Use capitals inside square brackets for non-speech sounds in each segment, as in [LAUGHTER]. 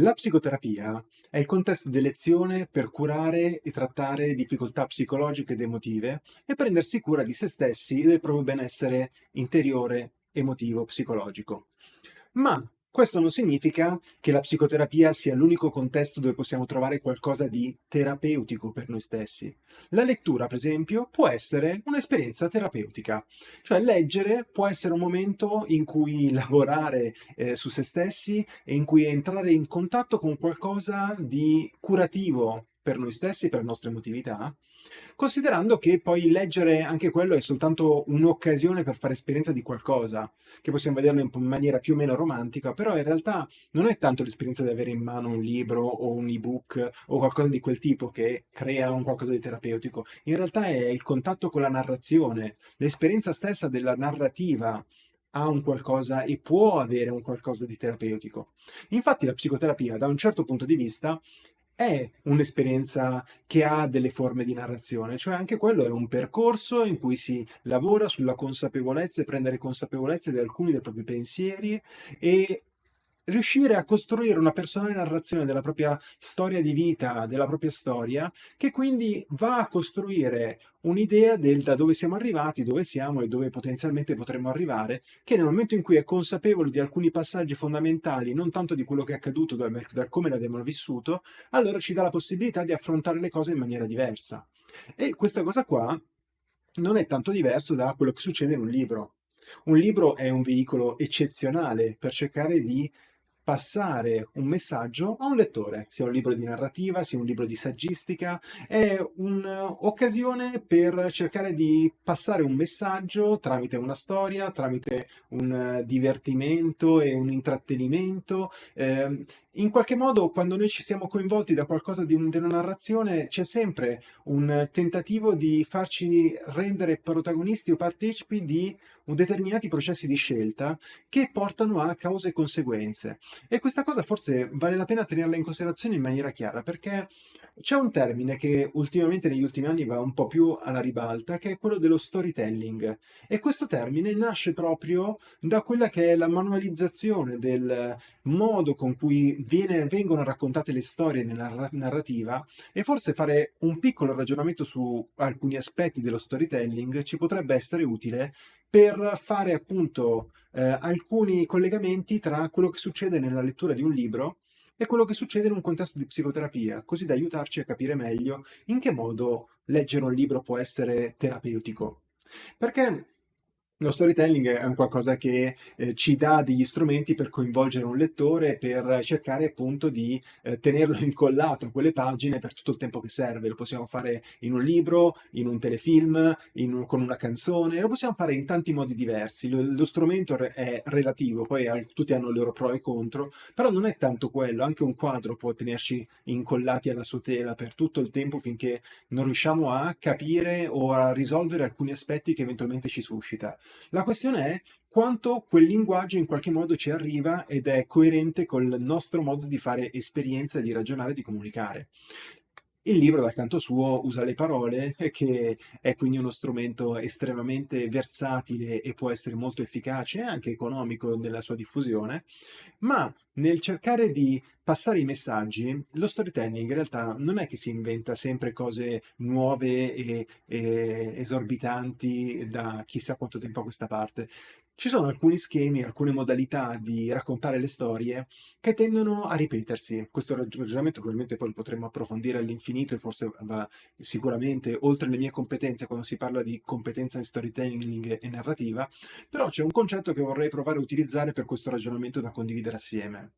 La psicoterapia è il contesto di elezione per curare e trattare difficoltà psicologiche ed emotive e prendersi cura di se stessi e del proprio benessere interiore, emotivo, psicologico. Ma questo non significa che la psicoterapia sia l'unico contesto dove possiamo trovare qualcosa di terapeutico per noi stessi. La lettura, per esempio, può essere un'esperienza terapeutica, cioè leggere può essere un momento in cui lavorare eh, su se stessi e in cui entrare in contatto con qualcosa di curativo per noi stessi, per la nostra emotività, considerando che poi leggere anche quello è soltanto un'occasione per fare esperienza di qualcosa, che possiamo vederlo in maniera più o meno romantica, però in realtà non è tanto l'esperienza di avere in mano un libro o un ebook o qualcosa di quel tipo che crea un qualcosa di terapeutico, in realtà è il contatto con la narrazione, l'esperienza stessa della narrativa ha un qualcosa e può avere un qualcosa di terapeutico. Infatti la psicoterapia, da un certo punto di vista, è un'esperienza che ha delle forme di narrazione, cioè anche quello è un percorso in cui si lavora sulla consapevolezza e prendere consapevolezza di alcuni dei propri pensieri e riuscire a costruire una personale narrazione della propria storia di vita, della propria storia, che quindi va a costruire un'idea del da dove siamo arrivati, dove siamo e dove potenzialmente potremmo arrivare, che nel momento in cui è consapevole di alcuni passaggi fondamentali, non tanto di quello che è accaduto, da, da come l'abbiamo vissuto, allora ci dà la possibilità di affrontare le cose in maniera diversa. E questa cosa qua non è tanto diverso da quello che succede in un libro. Un libro è un veicolo eccezionale per cercare di passare un messaggio a un lettore, sia un libro di narrativa, sia un libro di saggistica, è un'occasione per cercare di passare un messaggio tramite una storia, tramite un divertimento e un intrattenimento. Eh, in qualche modo, quando noi ci siamo coinvolti da qualcosa di, un, una narrazione, c'è sempre un tentativo di farci rendere protagonisti o partecipi di determinati processi di scelta che portano a cause e conseguenze. E questa cosa forse vale la pena tenerla in considerazione in maniera chiara, perché c'è un termine che ultimamente negli ultimi anni va un po' più alla ribalta, che è quello dello storytelling. E questo termine nasce proprio da quella che è la manualizzazione del modo con cui viene, vengono raccontate le storie nella narrativa e forse fare un piccolo ragionamento su alcuni aspetti dello storytelling ci potrebbe essere utile per fare appunto eh, alcuni collegamenti tra quello che succede nella lettura di un libro e quello che succede in un contesto di psicoterapia, così da aiutarci a capire meglio in che modo leggere un libro può essere terapeutico. Perché lo storytelling è un qualcosa che eh, ci dà degli strumenti per coinvolgere un lettore, per cercare appunto di eh, tenerlo [LAUGHS] incollato a quelle pagine per tutto il tempo che serve. Lo possiamo fare in un libro, in un telefilm, in un, con una canzone, lo possiamo fare in tanti modi diversi. Lo, lo strumento è relativo, poi al, tutti hanno i loro pro e contro, però non è tanto quello, anche un quadro può tenerci incollati alla sua tela per tutto il tempo finché non riusciamo a capire o a risolvere alcuni aspetti che eventualmente ci suscita. La questione è quanto quel linguaggio in qualche modo ci arriva ed è coerente col nostro modo di fare esperienza, di ragionare, di comunicare. Il libro, dal canto suo, usa le parole, che è quindi uno strumento estremamente versatile e può essere molto efficace anche economico nella sua diffusione, ma nel cercare di passare i messaggi, lo storytelling in realtà non è che si inventa sempre cose nuove e, e esorbitanti da chissà quanto tempo a questa parte. Ci sono alcuni schemi, alcune modalità di raccontare le storie che tendono a ripetersi. Questo ragionamento probabilmente poi lo potremmo approfondire all'infinito e forse va sicuramente oltre le mie competenze quando si parla di competenza in storytelling e narrativa, però c'è un concetto che vorrei provare a utilizzare per questo ragionamento da condividere assieme.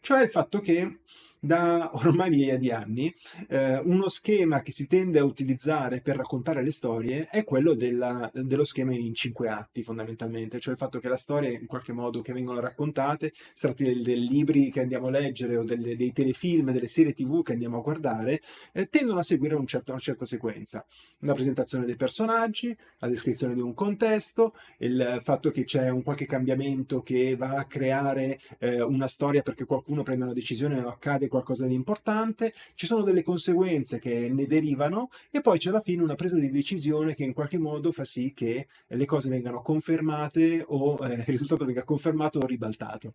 Cioè il fatto che da ormai migliaia di anni eh, uno schema che si tende a utilizzare per raccontare le storie è quello della, dello schema in cinque atti fondamentalmente, cioè il fatto che la storia in qualche modo che vengono raccontate, si tratti dei, dei libri che andiamo a leggere o delle, dei telefilm, delle serie tv che andiamo a guardare, eh, tendono a seguire un certo, una certa sequenza. La presentazione dei personaggi, la descrizione di un contesto, il fatto che c'è un qualche cambiamento che va a creare eh, una storia perché qualcuno prende una decisione o accade qualcosa di importante, ci sono delle conseguenze che ne derivano e poi c'è alla fine una presa di decisione che in qualche modo fa sì che le cose vengano confermate o eh, il risultato venga confermato o ribaltato.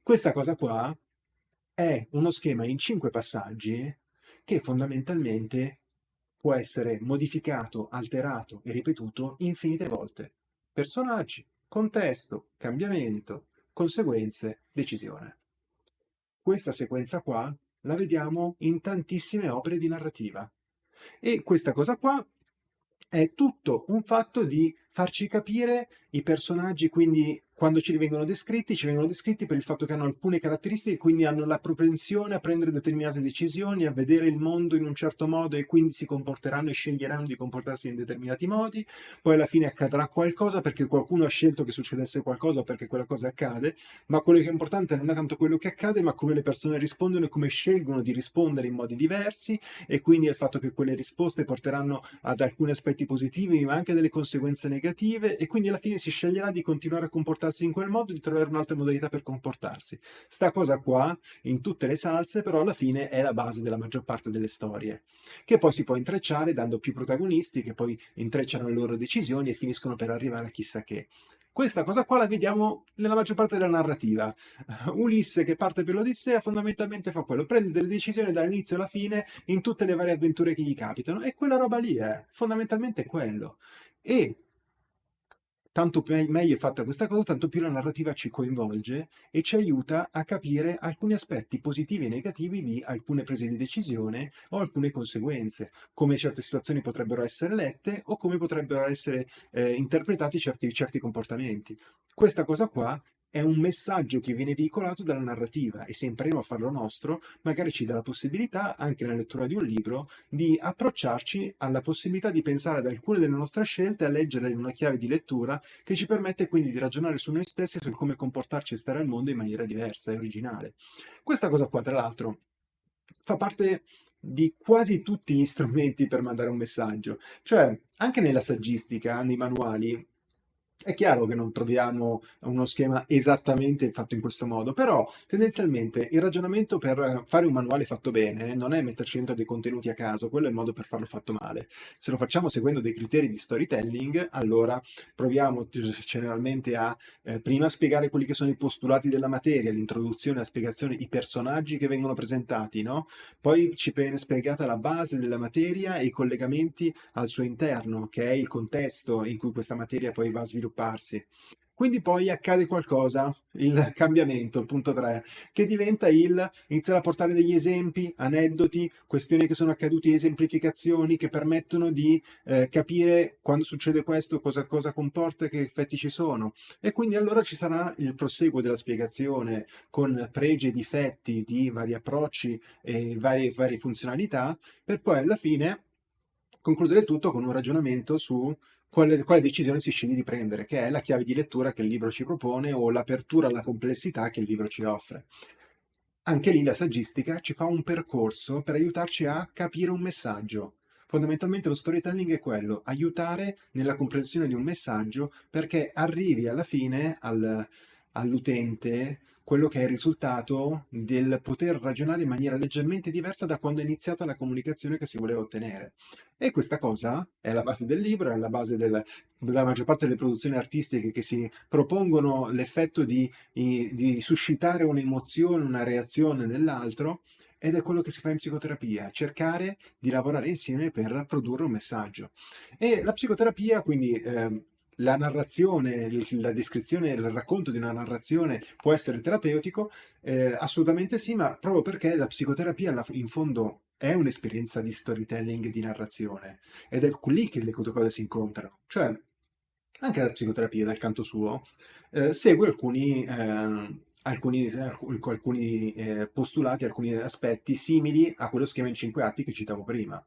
Questa cosa qua è uno schema in cinque passaggi che fondamentalmente può essere modificato, alterato e ripetuto infinite volte. Personaggi, contesto, cambiamento, conseguenze, decisione. Questa sequenza qua la vediamo in tantissime opere di narrativa. E questa cosa qua è tutto un fatto di farci capire i personaggi, quindi quando ci vengono descritti, ci vengono descritti per il fatto che hanno alcune caratteristiche, quindi hanno la propensione a prendere determinate decisioni, a vedere il mondo in un certo modo e quindi si comporteranno e sceglieranno di comportarsi in determinati modi, poi alla fine accadrà qualcosa perché qualcuno ha scelto che succedesse qualcosa perché quella cosa accade, ma quello che è importante non è tanto quello che accade, ma come le persone rispondono e come scelgono di rispondere in modi diversi e quindi il fatto che quelle risposte porteranno ad alcuni aspetti positivi ma anche delle conseguenze negative e quindi alla fine si sceglierà di continuare a comportarsi comportarsi in quel modo, di trovare un'altra modalità per comportarsi. Sta cosa qua, in tutte le salse, però alla fine è la base della maggior parte delle storie, che poi si può intrecciare dando più protagonisti che poi intrecciano le loro decisioni e finiscono per arrivare a chissà che. Questa cosa qua la vediamo nella maggior parte della narrativa. [LAUGHS] Ulisse che parte per l'Odissea fondamentalmente fa quello, prende delle decisioni dall'inizio alla fine in tutte le varie avventure che gli capitano e quella roba lì è fondamentalmente quello. E tanto meglio è fatta questa cosa, tanto più la narrativa ci coinvolge e ci aiuta a capire alcuni aspetti positivi e negativi di alcune prese di decisione o alcune conseguenze, come certe situazioni potrebbero essere lette o come potrebbero essere eh, interpretati certi, certi comportamenti. Questa cosa qua è un messaggio che viene veicolato dalla narrativa e se impariamo a farlo nostro, magari ci dà la possibilità, anche nella lettura di un libro, di approcciarci alla possibilità di pensare ad alcune delle nostre scelte, a leggerle in una chiave di lettura che ci permette quindi di ragionare su noi stessi e su come comportarci e stare al mondo in maniera diversa e originale. Questa cosa qua, tra l'altro, fa parte di quasi tutti gli strumenti per mandare un messaggio. Cioè, anche nella saggistica, nei manuali, è chiaro che non troviamo uno schema esattamente fatto in questo modo, però tendenzialmente il ragionamento per fare un manuale fatto bene non è metterci dentro dei contenuti a caso, quello è il modo per farlo fatto male. Se lo facciamo seguendo dei criteri di storytelling, allora proviamo generalmente a eh, prima spiegare quelli che sono i postulati della materia, l'introduzione, la spiegazione, i personaggi che vengono presentati, no? Poi ci viene spiegata la base della materia e i collegamenti al suo interno, che è il contesto in cui questa materia poi va a sviluppare svilupparsi. Quindi poi accade qualcosa, il cambiamento, il punto 3, che diventa il iniziare a portare degli esempi, aneddoti, questioni che sono accadute, esemplificazioni che permettono di eh, capire quando succede questo, cosa, cosa comporta che effetti ci sono. E quindi allora ci sarà il proseguo della spiegazione con pregi e difetti di vari approcci e varie, varie funzionalità, per poi alla fine concludere tutto con un ragionamento su quale, quale decisione si sceglie di prendere, che è la chiave di lettura che il libro ci propone o l'apertura alla complessità che il libro ci offre. Anche lì la saggistica ci fa un percorso per aiutarci a capire un messaggio. Fondamentalmente lo storytelling è quello, aiutare nella comprensione di un messaggio perché arrivi alla fine al, all'utente quello che è il risultato del poter ragionare in maniera leggermente diversa da quando è iniziata la comunicazione che si voleva ottenere. E questa cosa è la base del libro, è la base del, della maggior parte delle produzioni artistiche che si propongono l'effetto di, di suscitare un'emozione, una reazione nell'altro, ed è quello che si fa in psicoterapia, cercare di lavorare insieme per produrre un messaggio. E la psicoterapia, quindi, eh, la narrazione, la descrizione, il racconto di una narrazione può essere terapeutico? Eh, assolutamente sì, ma proprio perché la psicoterapia in fondo è un'esperienza di storytelling, di narrazione, ed è lì che le cose si incontrano. Cioè, anche la psicoterapia, dal canto suo, eh, segue alcuni, eh, alcuni, alcuni eh, postulati, alcuni aspetti simili a quello schema in cinque atti che citavo prima.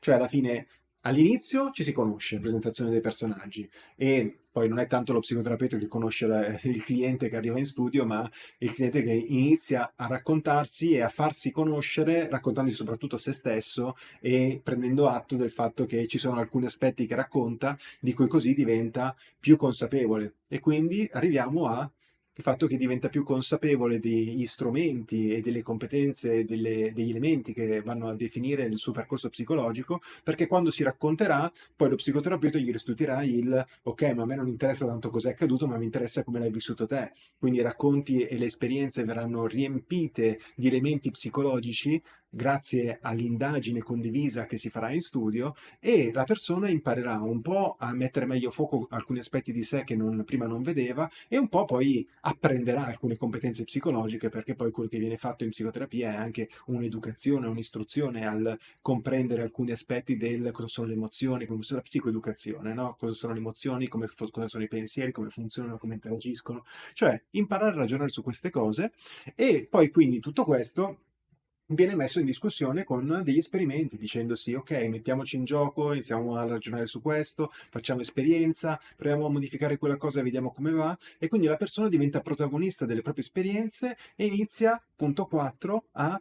Cioè, alla fine All'inizio ci si conosce, presentazione dei personaggi, e poi non è tanto lo psicoterapeuta che conosce [LAUGHS] il cliente che arriva in studio, ma il cliente che inizia a raccontarsi e a farsi conoscere, raccontandosi soprattutto a se stesso e prendendo atto del fatto che ci sono alcuni aspetti che racconta, di cui così diventa più consapevole. E quindi arriviamo a il fatto che diventa più consapevole degli strumenti e delle competenze, delle, degli elementi che vanno a definire il suo percorso psicologico, perché quando si racconterà, poi lo psicoterapeuta gli restituirà il ok, ma a me non interessa tanto cos'è accaduto, ma mi interessa come l'hai vissuto te. Quindi i racconti e le esperienze verranno riempite di elementi psicologici grazie all'indagine condivisa che si farà in studio e la persona imparerà un po' a mettere meglio fuoco alcuni aspetti di sé che non, prima non vedeva e un po' poi apprenderà alcune competenze psicologiche perché poi quello che viene fatto in psicoterapia è anche un'educazione, un'istruzione al comprendere alcuni aspetti del cosa sono le emozioni, come la psicoeducazione, no? cosa sono le emozioni, come, cosa sono i pensieri, come funzionano, come interagiscono, cioè imparare a ragionare su queste cose e poi quindi tutto questo viene messo in discussione con degli esperimenti, dicendosi ok, mettiamoci in gioco, iniziamo a ragionare su questo, facciamo esperienza, proviamo a modificare quella cosa, vediamo come va, e quindi la persona diventa protagonista delle proprie esperienze e inizia, punto 4, a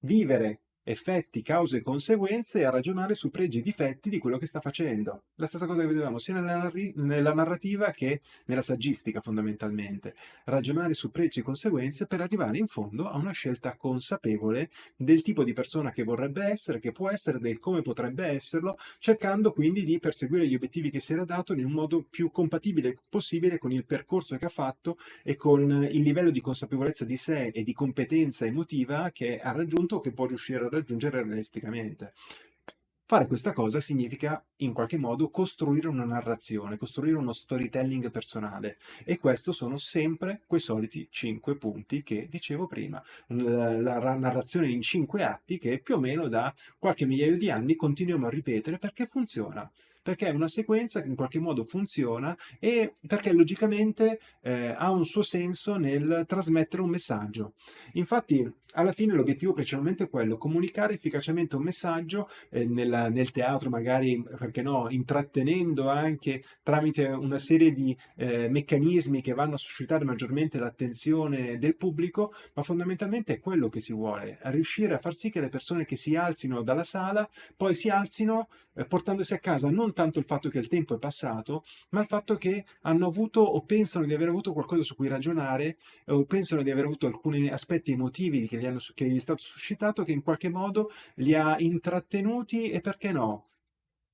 vivere effetti, cause e conseguenze e a ragionare su pregi e difetti di quello che sta facendo. La stessa cosa che vedevamo sia nella, nella, narrativa che nella saggistica fondamentalmente. Ragionare su pregi e conseguenze per arrivare in fondo a una scelta consapevole del tipo di persona che vorrebbe essere, che può essere, del come potrebbe esserlo, cercando quindi di perseguire gli obiettivi che si era dato un modo più compatibile possibile con il percorso che ha fatto e con il livello di consapevolezza di sé e di competenza emotiva che ha raggiunto o che può riuscire a raggiungere realisticamente. Fare questa cosa significa in qualche modo costruire una narrazione, costruire uno storytelling personale e questo sono sempre quei soliti cinque punti che dicevo prima. La narrazione in cinque atti che più o meno da qualche migliaio di anni continuiamo a ripetere perché funziona perché è una sequenza che in qualche modo funziona e perché logicamente eh, ha un suo senso nel trasmettere un messaggio. Infatti, alla fine l'obiettivo principalmente è quello, comunicare efficacemente un messaggio eh, nel, nel, teatro, magari, perché no, intrattenendo anche tramite una serie di eh, meccanismi che vanno a suscitare maggiormente l'attenzione del pubblico, ma fondamentalmente è quello che si vuole, riuscire a far sì che le persone che si alzino dalla sala poi si alzino eh, portandosi a casa non tanto il fatto che il tempo è passato, ma il fatto che hanno avuto o pensano di aver avuto qualcosa su cui ragionare o pensano di aver avuto alcuni aspetti emotivi che gli, hanno, che gli è stato suscitato che in qualche modo li ha intrattenuti e perché no,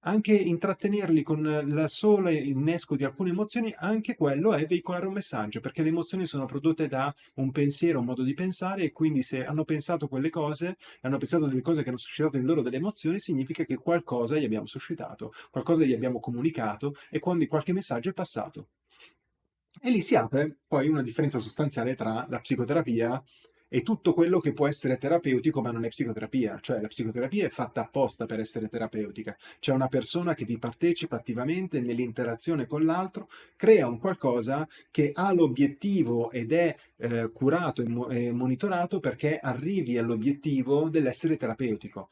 anche intrattenerli con il solo innesco di alcune emozioni, anche quello è veicolare un messaggio, perché le emozioni sono prodotte da un pensiero, un modo di pensare e quindi se hanno pensato quelle cose, hanno pensato delle cose che hanno suscitato in loro delle emozioni, significa che qualcosa gli abbiamo suscitato, qualcosa gli abbiamo comunicato e quindi qualche messaggio è passato. E lì si apre poi una differenza sostanziale tra la psicoterapia e tutto quello che può essere terapeutico ma non è psicoterapia, cioè la psicoterapia è fatta apposta per essere terapeutica, c'è una persona che vi partecipa attivamente nell'interazione con l'altro, crea un qualcosa che ha l'obiettivo ed è eh, curato e, mo e monitorato perché arrivi all'obiettivo dell'essere terapeutico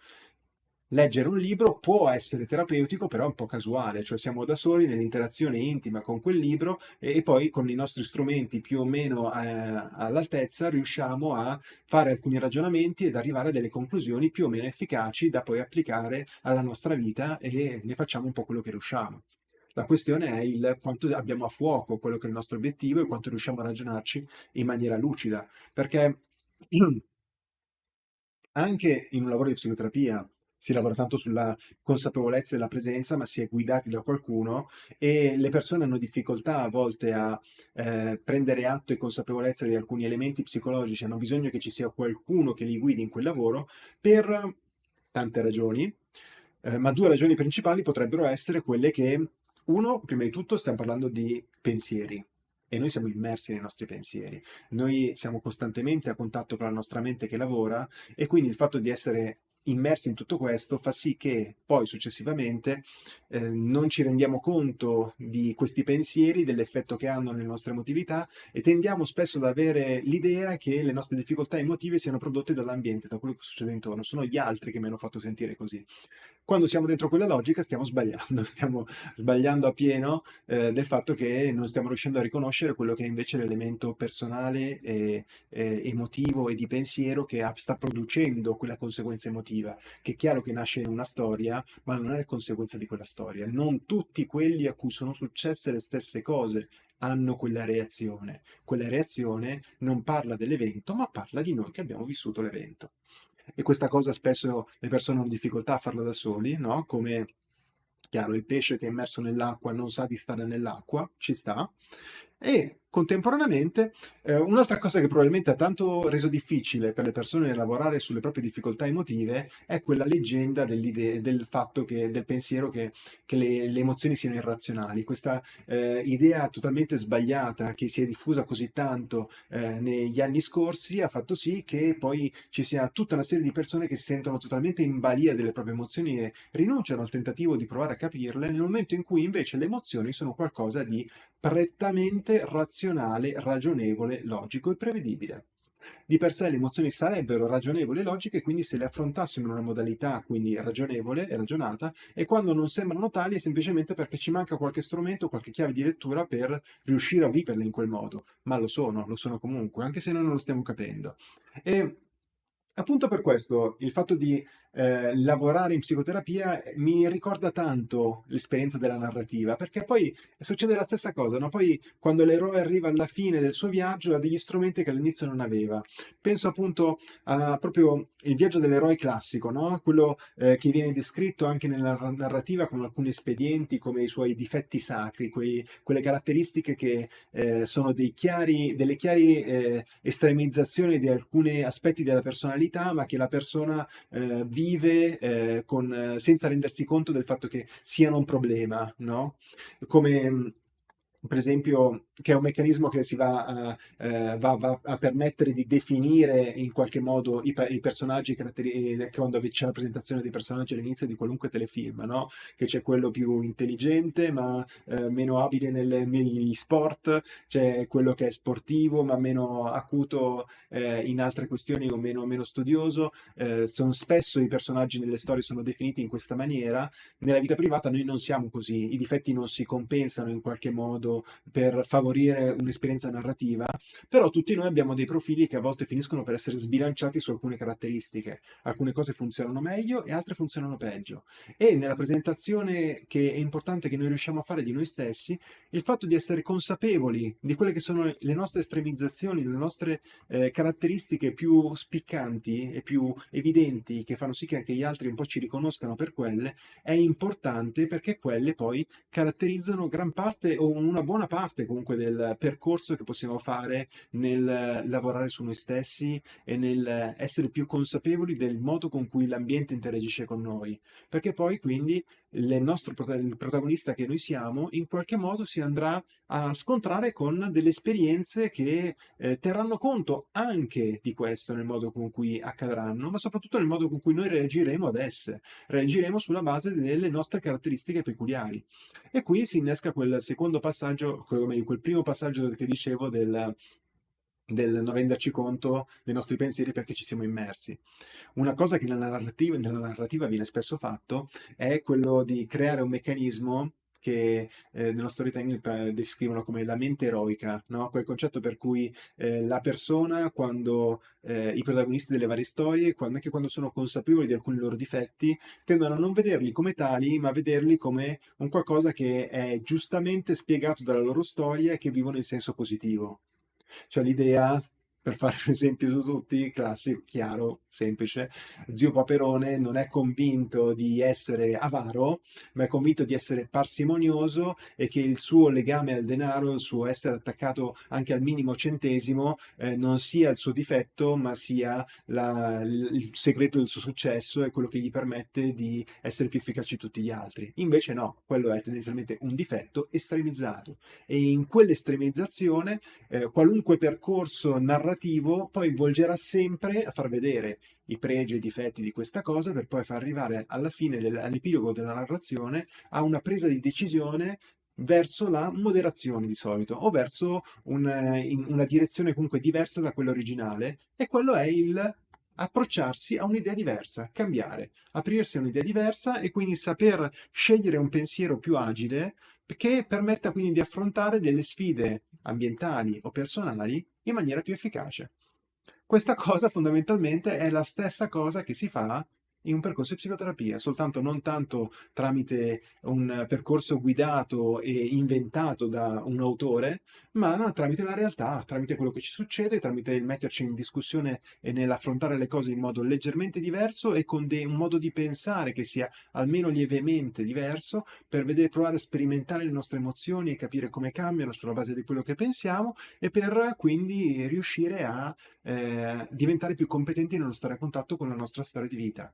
leggere un libro può essere terapeutico, però è un po' casuale, cioè siamo da soli nell'interazione intima con quel libro e, poi con i nostri strumenti più o meno eh, all'altezza riusciamo a fare alcuni ragionamenti ed arrivare a delle conclusioni più o meno efficaci da poi applicare alla nostra vita e ne facciamo un po' quello che riusciamo. La questione è il quanto abbiamo a fuoco quello che è il nostro obiettivo e quanto riusciamo a ragionarci in maniera lucida, perché [CLEARS THROAT] anche in un lavoro di psicoterapia si lavora tanto sulla consapevolezza della presenza, ma si è guidati da qualcuno e le persone hanno difficoltà a volte a eh, prendere atto e consapevolezza di alcuni elementi psicologici, hanno bisogno che ci sia qualcuno che li guidi in quel lavoro per tante ragioni, eh, ma due ragioni principali potrebbero essere quelle che, uno, prima di tutto stiamo parlando di pensieri, e noi siamo immersi nei nostri pensieri. Noi siamo costantemente a contatto con la nostra mente che lavora e quindi il fatto di essere immersi in tutto questo fa sì che poi successivamente eh, non ci rendiamo conto di questi pensieri, dell'effetto che hanno nelle nostre emotività e tendiamo spesso ad avere l'idea che le nostre difficoltà emotive siano prodotte dall'ambiente, da quello che succede intorno, sono gli altri che mi hanno fatto sentire così. Quando siamo dentro quella logica stiamo sbagliando, [LAUGHS] stiamo sbagliando a pieno eh, del fatto che non stiamo riuscendo a riconoscere quello che è invece l'elemento personale, e, e emotivo e di pensiero che sta producendo quella conseguenza emotiva, che è chiaro che nasce in una storia, ma non è conseguenza di quella storia. Non tutti quelli a cui sono successe le stesse cose hanno quella reazione. Quella reazione non parla dell'evento, ma parla di noi che abbiamo vissuto l'evento. E questa cosa spesso le persone hanno difficoltà a farla da soli, no? Come chiaro, il pesce che è immerso nell'acqua non sa di stare nell'acqua, ci sta. E Contemporaneamente, eh, un'altra cosa che probabilmente ha tanto reso difficile per le persone lavorare sulle proprie difficoltà emotive è quella leggenda del fatto che, del pensiero che, che le, le, emozioni siano irrazionali. Questa eh, idea totalmente sbagliata che si è diffusa così tanto eh, negli anni scorsi ha fatto sì che poi ci sia tutta una serie di persone che si sentono totalmente in balia delle proprie emozioni e rinunciano al tentativo di provare a capirle nel momento in cui invece le emozioni sono qualcosa di prettamente razionale, ragionevole, logico e prevedibile. Di per sé le emozioni sarebbero ragionevoli e logiche, quindi se le affrontassimo in una modalità quindi ragionevole e ragionata, e quando non sembrano tali è semplicemente perché ci manca qualche strumento, qualche chiave di lettura per riuscire a viverle in quel modo. Ma lo sono, lo sono comunque, anche se noi non lo stiamo capendo. E appunto per questo il fatto di eh, lavorare in psicoterapia mi ricorda tanto l'esperienza della narrativa, perché poi succede la stessa cosa, no? Poi quando l'eroe arriva alla fine del suo viaggio ha degli strumenti che all'inizio non aveva. Penso appunto a proprio il viaggio dell'eroe classico, no? Quello eh, che viene descritto anche nella narrativa con alcuni espedienti come i suoi difetti sacri, quei, quelle caratteristiche che eh, sono chiari, delle chiari eh, estremizzazioni di alcuni aspetti della personalità, ma che la persona eh, vive vive eh, con, eh, senza rendersi conto del fatto che siano un problema, no? Come per esempio, che è un meccanismo che si va a, eh, va, va a permettere di definire in qualche modo i, i personaggi, eh, quando c'è la presentazione dei personaggi all'inizio di qualunque telefilm, no? che c'è quello più intelligente ma eh, meno abile nelle, negli sport, c'è quello che è sportivo ma meno acuto eh, in altre questioni o meno, meno studioso. Eh, sono spesso i personaggi nelle storie sono definiti in questa maniera. Nella vita privata noi non siamo così, i difetti non si compensano in qualche modo per favorire un'esperienza narrativa, però tutti noi abbiamo dei profili che a volte finiscono per essere sbilanciati su alcune caratteristiche. Alcune cose funzionano meglio e altre funzionano peggio. E nella presentazione che è importante che noi riusciamo a fare di noi stessi, il fatto di essere consapevoli di quelle che sono le nostre estremizzazioni, le nostre eh, caratteristiche più spiccanti e più evidenti, che fanno sì che anche gli altri un po' ci riconoscano per quelle, è importante perché quelle poi caratterizzano gran parte o una buona parte comunque del percorso che possiamo fare nel lavorare su noi stessi e nel essere più consapevoli del modo con cui l'ambiente interagisce con noi. Perché poi quindi il nostro il protagonista che noi siamo in qualche modo si andrà a scontrare con delle esperienze che eh, terranno conto anche di questo nel modo con cui accadranno, ma soprattutto nel modo con cui noi reagiremo ad esse. Reagiremo sulla base delle nostre caratteristiche peculiari. E qui si innesca quel secondo passaggio, come quel primo passaggio che dicevo del, del non renderci conto dei nostri pensieri perché ci siamo immersi. Una cosa che nella narrativa, nella narrativa viene spesso fatto è quello di creare un meccanismo che eh, nello storytelling descrivono come la mente eroica, no? quel concetto per cui eh, la persona, quando eh, i protagonisti delle varie storie, quando, anche quando sono consapevoli di alcuni loro difetti, tendono a non vederli come tali, ma a vederli come un qualcosa che è giustamente spiegato dalla loro storia e che vivono in senso positivo. Cioè l'idea per fare un esempio su tutti, classico, chiaro, semplice, zio Paperone non è convinto di essere avaro, ma è convinto di essere parsimonioso e che il suo legame al denaro, il suo essere attaccato anche al minimo centesimo, eh, non sia il suo difetto, ma sia la, il segreto del suo successo e quello che gli permette di essere più efficaci di tutti gli altri. Invece no, quello è tendenzialmente un difetto estremizzato e in quell'estremizzazione eh, qualunque percorso narrativo narrativo poi volgerà sempre a far vedere i pregi e i difetti di questa cosa per poi far arrivare alla fine, all'epilogo della narrazione, a una presa di decisione verso la moderazione di solito o verso un, una direzione comunque diversa da quella originale e quello è il approcciarsi a un'idea diversa, cambiare, aprirsi a un'idea diversa e quindi saper scegliere un pensiero più agile che permetta quindi di affrontare delle sfide ambientali o personali in maniera più efficace. Questa cosa fondamentalmente è la stessa cosa che si fa in un percorso di psicoterapia, soltanto non tanto tramite un percorso guidato e inventato da un autore, ma tramite la realtà, tramite quello che ci succede, tramite il metterci in discussione e nell'affrontare le cose in modo leggermente diverso e con un modo di pensare che sia almeno lievemente diverso per vedere, provare a sperimentare le nostre emozioni e capire come cambiano sulla base di quello che pensiamo e per quindi riuscire a eh, diventare più competenti nello stare a contatto con la nostra storia di vita.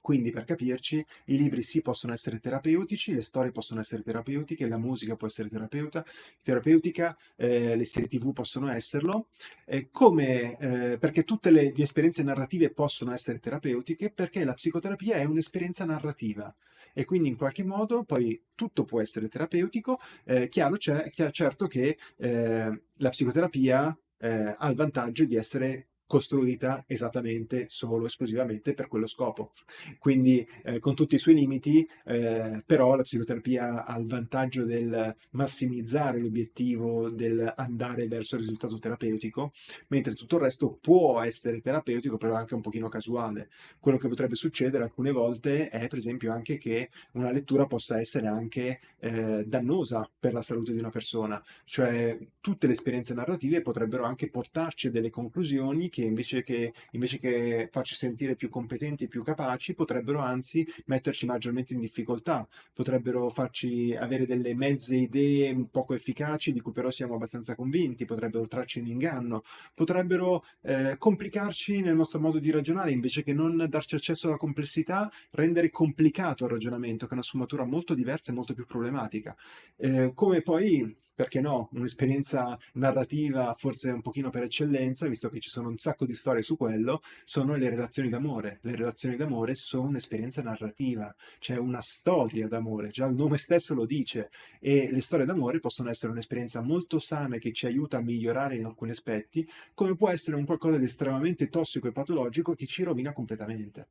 Quindi, per capirci, i libri sì possono essere terapeutici, le storie possono essere terapeutiche, la musica può essere terapeuta, terapeutica, eh, le serie tv possono esserlo, eh, come, eh, perché tutte le, le esperienze narrative possono essere terapeutiche, perché la psicoterapia è un'esperienza narrativa e quindi in qualche modo poi tutto può essere terapeutico. Eh, chiaro c'è, certo che eh, la psicoterapia eh, ha il vantaggio di essere costruita esattamente solo esclusivamente per quello scopo. Quindi eh, con tutti i suoi limiti, eh, però la psicoterapia ha il vantaggio del massimizzare l'obiettivo del andare verso il risultato terapeutico, mentre tutto il resto può essere terapeutico, però anche un pochino casuale. Quello che potrebbe succedere alcune volte è per esempio anche che una lettura possa essere anche eh, dannosa per la salute di una persona, cioè tutte le esperienze narrative potrebbero anche portarci a delle conclusioni che che invece che, invece che farci sentire più competenti e più capaci, potrebbero anzi metterci maggiormente in difficoltà, potrebbero farci avere delle mezze idee poco efficaci di cui però siamo abbastanza convinti, potrebbero trarci in inganno, potrebbero eh, complicarci nel nostro modo di ragionare, invece che non darci accesso alla complessità, rendere complicato il ragionamento, che è una sfumatura molto diversa e molto più problematica. Eh, come poi perché no, un'esperienza narrativa forse un pochino per eccellenza, visto che ci sono un sacco di storie su quello, sono le relazioni d'amore. Le relazioni d'amore sono un'esperienza narrativa, c'è una storia d'amore, già il nome stesso lo dice, e le storie d'amore possono essere un'esperienza molto sana che ci aiuta a migliorare in alcuni aspetti, come può essere un qualcosa di estremamente tossico e patologico che ci rovina completamente.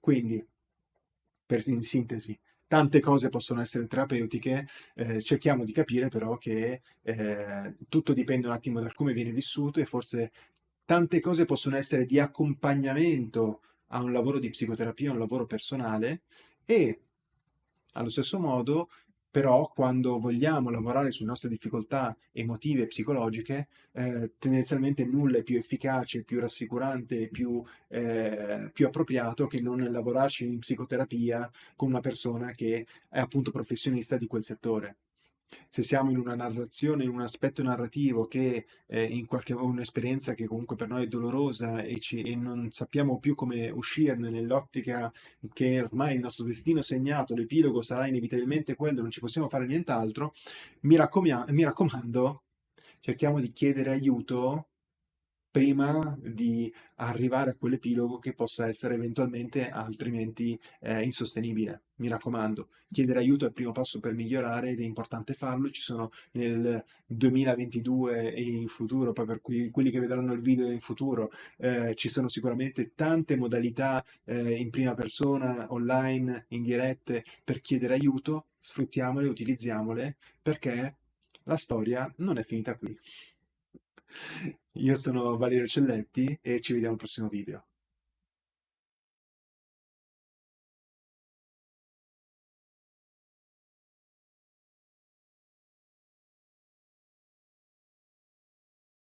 Quindi, per, in sintesi, tante cose possono essere terapeutiche, eh, cerchiamo di capire però che eh, tutto dipende un attimo da come viene vissuto e forse tante cose possono essere di accompagnamento a un lavoro di psicoterapia, a un lavoro personale e allo stesso modo però quando vogliamo lavorare sulle nostre difficoltà emotive e psicologiche, eh, tendenzialmente nulla è più efficace, più rassicurante, più, eh, più appropriato che non lavorarci in psicoterapia con una persona che è appunto professionista di quel settore se siamo in una narrazione, in un aspetto narrativo che è in qualche un'esperienza che comunque per noi è dolorosa e, ci, e non sappiamo più come uscirne nell'ottica che ormai il nostro destino segnato, l'epilogo sarà inevitabilmente quello, non ci possiamo fare nient'altro, mi, mi raccomando, cerchiamo di chiedere aiuto prima di arrivare a quell'epilogo che possa essere eventualmente altrimenti eh, insostenibile. Mi raccomando, chiedere aiuto è il primo passo per migliorare ed è importante farlo. Ci sono nel 2022 e in futuro, poi per cui, quelli che vedranno il video in futuro, eh, ci sono sicuramente tante modalità eh, in prima persona, online, in dirette per chiedere aiuto. Sfruttiamole, utilizziamole perché la storia non è finita qui. Io sono Valerio Celletti e ci vediamo al prossimo video.